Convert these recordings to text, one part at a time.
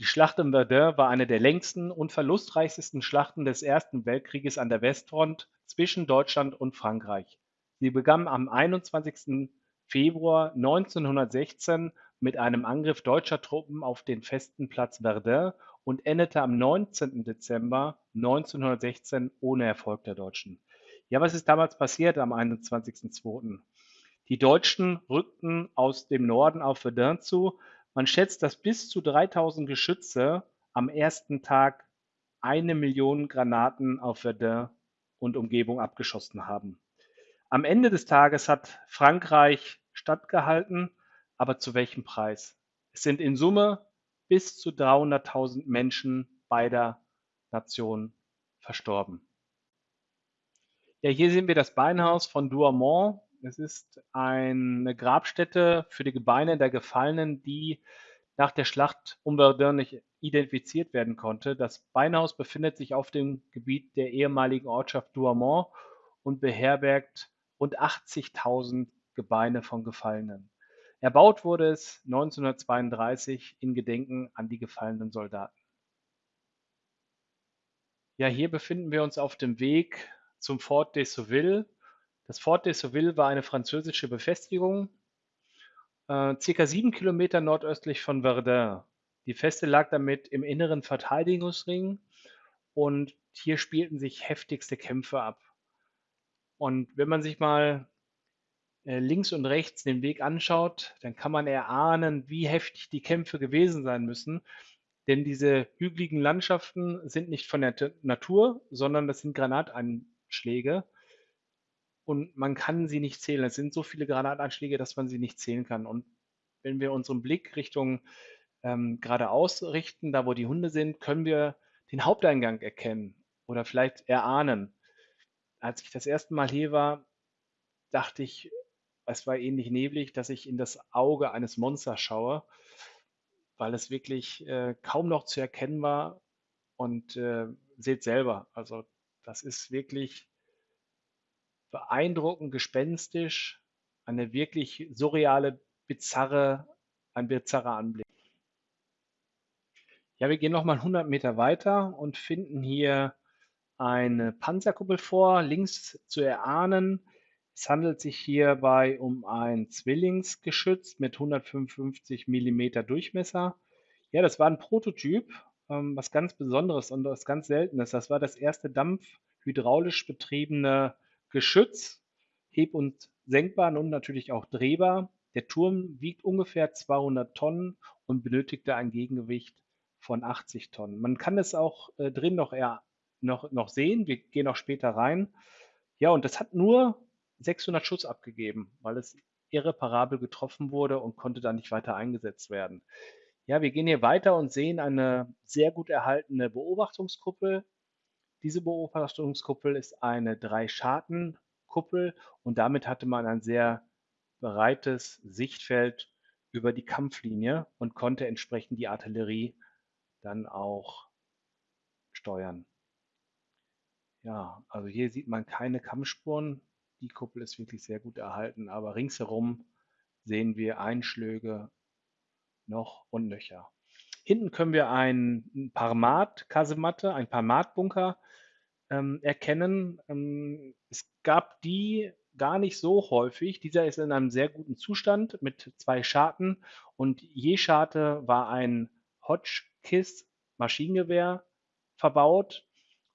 Die Schlacht um Verdun war eine der längsten und verlustreichsten Schlachten des Ersten Weltkrieges an der Westfront zwischen Deutschland und Frankreich. Sie begann am 21. Februar 1916 mit einem Angriff deutscher Truppen auf den festen Platz Verdun und endete am 19. Dezember 1916 ohne Erfolg der Deutschen. Ja, was ist damals passiert am 21.02.? Die Deutschen rückten aus dem Norden auf Verdun zu. Man schätzt, dass bis zu 3000 Geschütze am ersten Tag eine Million Granaten auf Verdun und Umgebung abgeschossen haben. Am Ende des Tages hat Frankreich stattgehalten, aber zu welchem Preis? Es sind in Summe bis zu 300.000 Menschen beider Nationen verstorben. Ja, hier sehen wir das Beinhaus von Douaumont. Es ist eine Grabstätte für die Gebeine der Gefallenen, die nach der Schlacht um Verdun nicht identifiziert werden konnte. Das Beinhaus befindet sich auf dem Gebiet der ehemaligen Ortschaft Douaumont und beherbergt rund 80.000 Gebeine von Gefallenen. Erbaut wurde es 1932 in Gedenken an die gefallenen Soldaten. Ja, hier befinden wir uns auf dem Weg zum Fort de Souville. Das Fort de Souville war eine französische Befestigung, äh, circa sieben Kilometer nordöstlich von Verdun. Die Feste lag damit im inneren Verteidigungsring und hier spielten sich heftigste Kämpfe ab. Und wenn man sich mal äh, links und rechts den Weg anschaut, dann kann man erahnen, wie heftig die Kämpfe gewesen sein müssen. Denn diese hügeligen Landschaften sind nicht von der Natur, sondern das sind Granatein Schläge und man kann sie nicht zählen. Es sind so viele Granatanschläge, dass man sie nicht zählen kann. Und wenn wir unseren Blick Richtung ähm, geradeaus richten, da wo die Hunde sind, können wir den Haupteingang erkennen oder vielleicht erahnen. Als ich das erste Mal hier war, dachte ich, es war ähnlich neblig, dass ich in das Auge eines Monsters schaue, weil es wirklich äh, kaum noch zu erkennen war. Und äh, seht selber, also das ist wirklich beeindruckend gespenstisch, eine wirklich surreale, bizarre, ein bizarrer Anblick. Ja, wir gehen nochmal 100 Meter weiter und finden hier eine Panzerkuppel vor, links zu erahnen. Es handelt sich hierbei um ein Zwillingsgeschütz mit 155 mm Durchmesser. Ja, das war ein Prototyp ähm, was ganz Besonderes und was ganz Seltenes. Das war das erste dampfhydraulisch betriebene Geschütz, heb- und senkbar und natürlich auch drehbar. Der Turm wiegt ungefähr 200 Tonnen und benötigte ein Gegengewicht von 80 Tonnen. Man kann es auch äh, drin noch, eher, noch, noch sehen. Wir gehen auch später rein. Ja, und das hat nur 600 Schuss abgegeben, weil es irreparabel getroffen wurde und konnte dann nicht weiter eingesetzt werden. Ja, wir gehen hier weiter und sehen eine sehr gut erhaltene Beobachtungskuppel. Diese Beobachtungskuppel ist eine Drei-Scharten-Kuppel und damit hatte man ein sehr breites Sichtfeld über die Kampflinie und konnte entsprechend die Artillerie dann auch steuern. Ja, also hier sieht man keine Kampfspuren. Die Kuppel ist wirklich sehr gut erhalten, aber ringsherum sehen wir Einschläge noch und nöcher. Hinten können wir einen Parmat-Kasematte, einen Parmat-Bunker ähm, erkennen. Ähm, es gab die gar nicht so häufig. Dieser ist in einem sehr guten Zustand mit zwei Scharten und je Scharte war ein Hotchkiss Maschinengewehr verbaut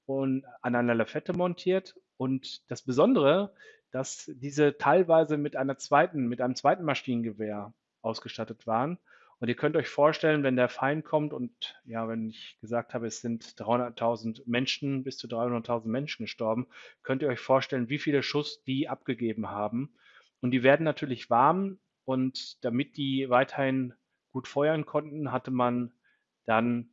und an einer Lafette montiert. Und das Besondere, dass diese teilweise mit einer zweiten, mit einem zweiten Maschinengewehr ausgestattet waren. Und ihr könnt euch vorstellen, wenn der Feind kommt und ja, wenn ich gesagt habe, es sind 300.000 Menschen, bis zu 300.000 Menschen gestorben, könnt ihr euch vorstellen, wie viele Schuss die abgegeben haben. Und die werden natürlich warm und damit die weiterhin gut feuern konnten, hatte man dann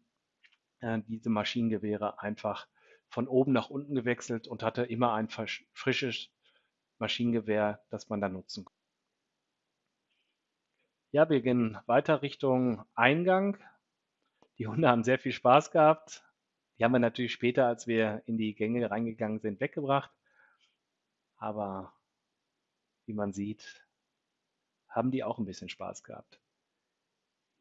äh, diese Maschinengewehre einfach von oben nach unten gewechselt und hatte immer ein frisches Maschinengewehr, das man dann nutzen konnte. Ja, wir gehen weiter Richtung Eingang. Die Hunde haben sehr viel Spaß gehabt. Die haben wir natürlich später, als wir in die Gänge reingegangen sind, weggebracht. Aber wie man sieht, haben die auch ein bisschen Spaß gehabt.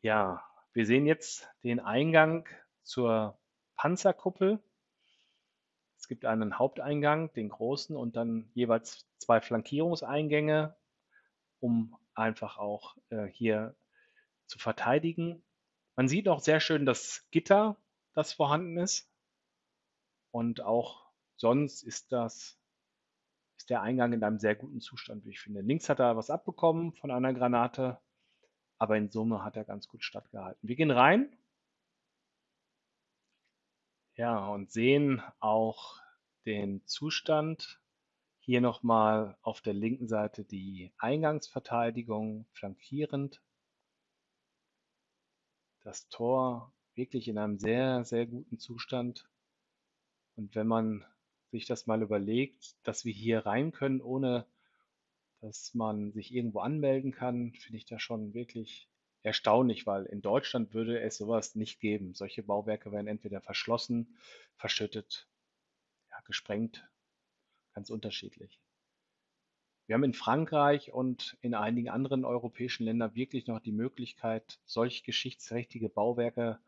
Ja, wir sehen jetzt den Eingang zur Panzerkuppel. Es gibt einen Haupteingang, den großen, und dann jeweils zwei Flankierungseingänge, um einfach auch äh, hier zu verteidigen. Man sieht auch sehr schön das Gitter, das vorhanden ist. Und auch sonst ist das ist der Eingang in einem sehr guten Zustand, wie ich finde. Links hat er was abbekommen von einer Granate, aber in Summe hat er ganz gut stattgehalten. Wir gehen rein. Ja, und sehen auch den Zustand. Hier nochmal auf der linken Seite die Eingangsverteidigung flankierend. Das Tor wirklich in einem sehr, sehr guten Zustand. Und wenn man sich das mal überlegt, dass wir hier rein können, ohne dass man sich irgendwo anmelden kann, finde ich das schon wirklich erstaunlich, weil in Deutschland würde es sowas nicht geben. Solche Bauwerke werden entweder verschlossen, verschüttet, ja, gesprengt, ganz unterschiedlich. Wir haben in Frankreich und in einigen anderen europäischen Ländern wirklich noch die Möglichkeit, solch geschichtsträchtige Bauwerke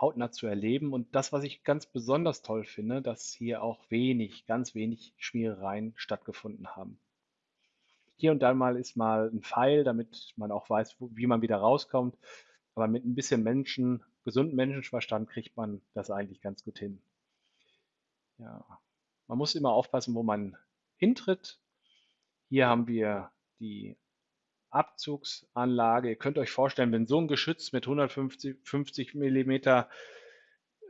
hautnah zu erleben. Und das, was ich ganz besonders toll finde, dass hier auch wenig, ganz wenig Schmierereien stattgefunden haben. Hier und dann mal ist mal ein Pfeil, damit man auch weiß, wie man wieder rauskommt. Aber mit ein bisschen Menschen, gesunden Menschenverstand kriegt man das eigentlich ganz gut hin. Ja, man muss immer aufpassen, wo man hintritt. Hier haben wir die Abzugsanlage. Ihr könnt euch vorstellen, wenn so ein Geschütz mit 150 50 mm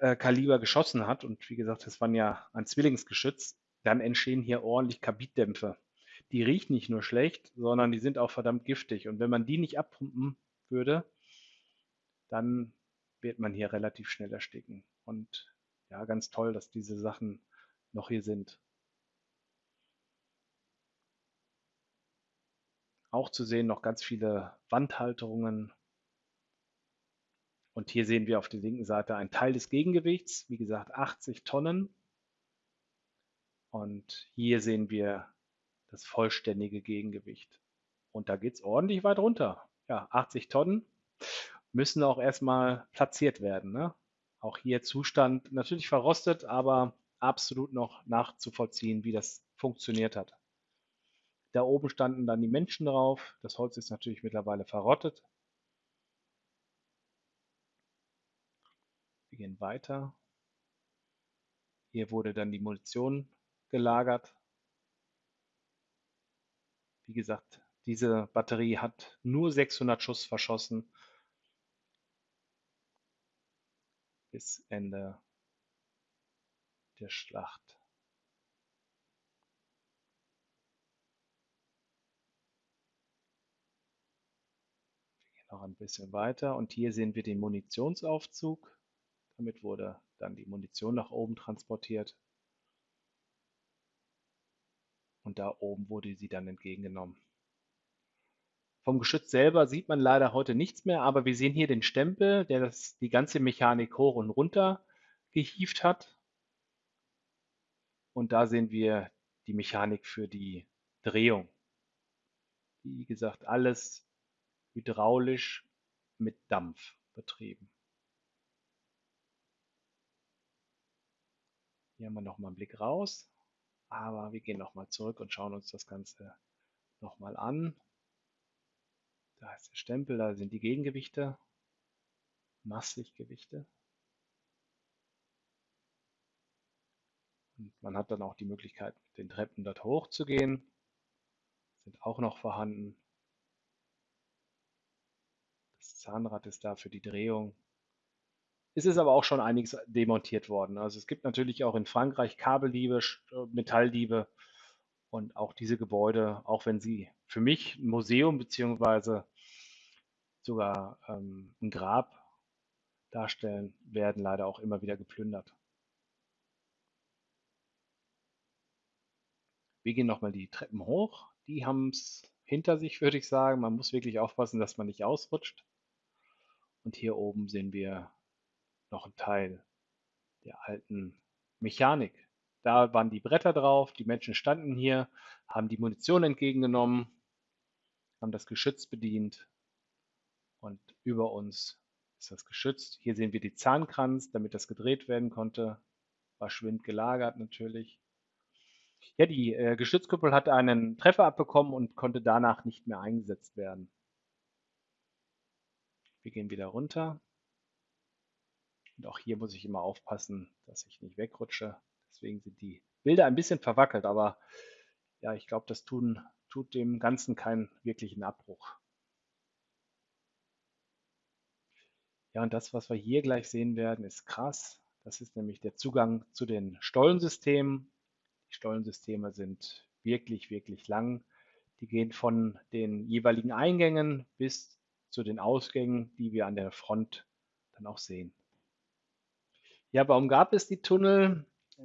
äh, Kaliber geschossen hat, und wie gesagt, das waren ja ein Zwillingsgeschütz, dann entstehen hier ordentlich Kabitdämpfe. Die riechen nicht nur schlecht, sondern die sind auch verdammt giftig. Und wenn man die nicht abpumpen würde, dann wird man hier relativ schnell ersticken. Und ja, ganz toll, dass diese Sachen noch hier sind. Auch zu sehen noch ganz viele Wandhalterungen. Und hier sehen wir auf der linken Seite einen Teil des Gegengewichts, wie gesagt 80 Tonnen. Und hier sehen wir das vollständige Gegengewicht. Und da geht es ordentlich weit runter. Ja, 80 Tonnen müssen auch erstmal platziert werden. Ne? Auch hier Zustand natürlich verrostet, aber absolut noch nachzuvollziehen, wie das funktioniert hat. Da oben standen dann die Menschen drauf. Das Holz ist natürlich mittlerweile verrottet. Wir gehen weiter. Hier wurde dann die Munition gelagert. Wie gesagt, diese Batterie hat nur 600 Schuss verschossen bis Ende der Schlacht. noch ein bisschen weiter und hier sehen wir den Munitionsaufzug. Damit wurde dann die Munition nach oben transportiert. Und da oben wurde sie dann entgegengenommen. Vom Geschütz selber sieht man leider heute nichts mehr, aber wir sehen hier den Stempel, der das, die ganze Mechanik hoch und runter gehieft hat. Und da sehen wir die Mechanik für die Drehung. Wie gesagt, alles hydraulisch mit Dampf betrieben. Hier haben wir nochmal einen Blick raus, aber wir gehen nochmal zurück und schauen uns das Ganze nochmal an. Da ist der Stempel, da sind die Gegengewichte, Masslichtgewichte. Man hat dann auch die Möglichkeit, mit den Treppen dort hochzugehen. Sind auch noch vorhanden. Zahnrad ist da für die Drehung. Es ist aber auch schon einiges demontiert worden. Also es gibt natürlich auch in Frankreich Kabeldiebe, äh, Metalldiebe und auch diese Gebäude, auch wenn sie für mich ein Museum beziehungsweise sogar ähm, ein Grab darstellen, werden leider auch immer wieder geplündert. Wir gehen nochmal die Treppen hoch. Die haben es hinter sich, würde ich sagen. Man muss wirklich aufpassen, dass man nicht ausrutscht. Und hier oben sehen wir noch einen Teil der alten Mechanik. Da waren die Bretter drauf, die Menschen standen hier, haben die Munition entgegengenommen, haben das Geschütz bedient und über uns ist das geschützt. Hier sehen wir die Zahnkranz, damit das gedreht werden konnte. War schwind gelagert natürlich. Ja, die äh, Geschützkuppel hat einen Treffer abbekommen und konnte danach nicht mehr eingesetzt werden. Wir gehen wieder runter. Und auch hier muss ich immer aufpassen, dass ich nicht wegrutsche. Deswegen sind die Bilder ein bisschen verwackelt, aber ja, ich glaube, das tun, tut dem Ganzen keinen wirklichen Abbruch. Ja, und das, was wir hier gleich sehen werden, ist krass. Das ist nämlich der Zugang zu den Stollensystemen. Die Stollensysteme sind wirklich, wirklich lang. Die gehen von den jeweiligen Eingängen bis zu den Ausgängen, die wir an der Front dann auch sehen. Ja, warum gab es die Tunnel? Äh,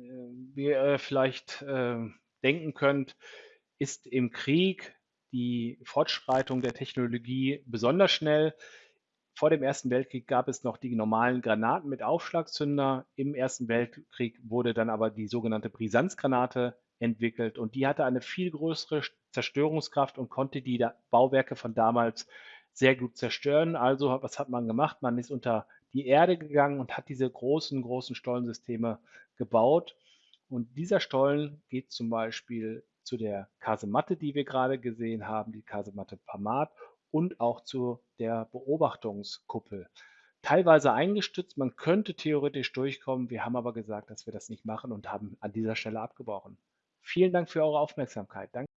wie ihr vielleicht äh, denken könnt, ist im Krieg die Fortschreitung der Technologie besonders schnell. Vor dem Ersten Weltkrieg gab es noch die normalen Granaten mit Aufschlagzünder. Im Ersten Weltkrieg wurde dann aber die sogenannte Brisanzgranate entwickelt und die hatte eine viel größere Zerstörungskraft und konnte die Bauwerke von damals sehr gut zerstören. Also was hat man gemacht? Man ist unter die Erde gegangen und hat diese großen, großen Stollensysteme gebaut. Und dieser Stollen geht zum Beispiel zu der Kasematte, die wir gerade gesehen haben, die Kasematte Pamat und auch zu der Beobachtungskuppel. Teilweise eingestützt, man könnte theoretisch durchkommen. Wir haben aber gesagt, dass wir das nicht machen und haben an dieser Stelle abgebrochen. Vielen Dank für eure Aufmerksamkeit. Danke.